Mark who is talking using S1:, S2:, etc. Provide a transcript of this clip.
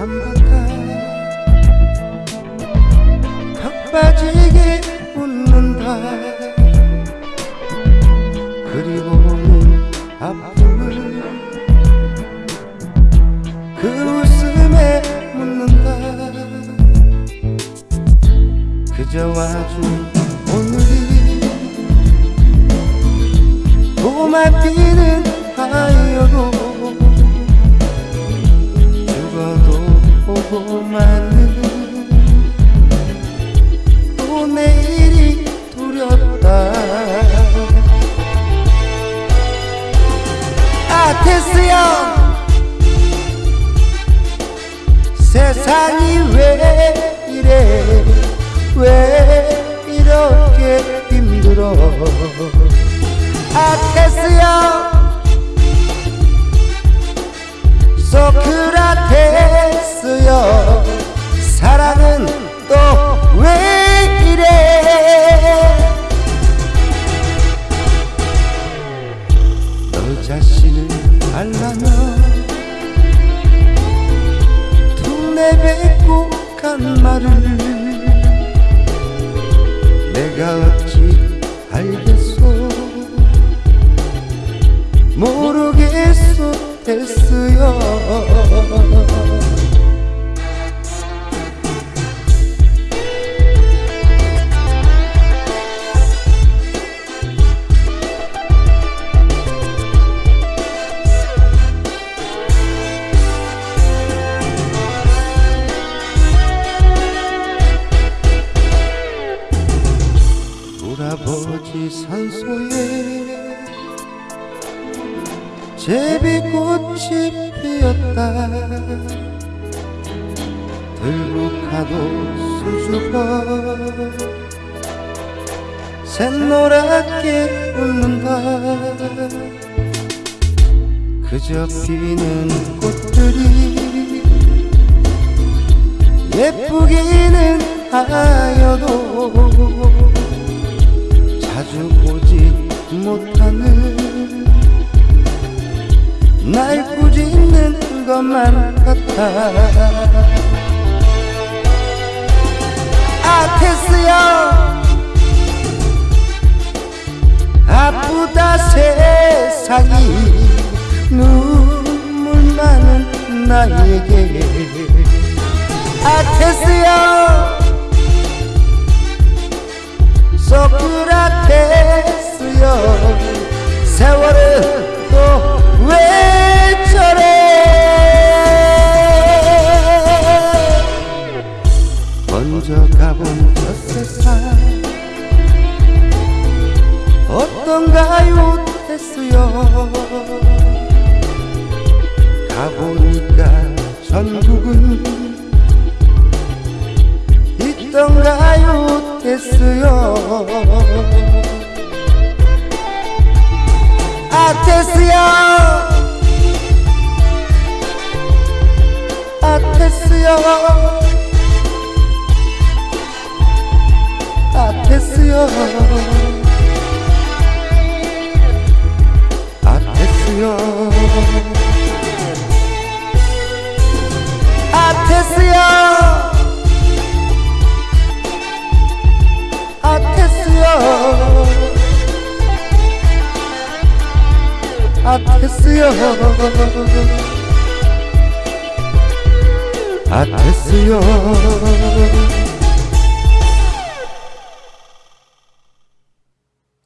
S1: 턱 빠지게 웃는다 그리고는 아픔을 그 웃음에 묻는다 그저 와준 오늘이 봄만 피는 하여도 또 내일이 두렵다. 아 테스형 세상이 왜 이래? 왜 이렇게 힘들어 아 테스 간 말을 내가 어찌 알겠소? 모르겠소 됐어요 산소에 제비꽃이 피었다. 들고 가도 수줍어. 샛노랗게 웃는다. 그저 피는 꽃들이 예쁘기는 하여도 자주 오지 못하는 날 꾸짖는 것만 같아. 아테스야 아프다 세상이 눈물 많은 나에게. 소크라테스여 어떤가요? 테스여 가보니까 전국은 있던가요? 테스여 아테스여 아테스여 아테스여 아테스여 아테스여 아테스여 아테스여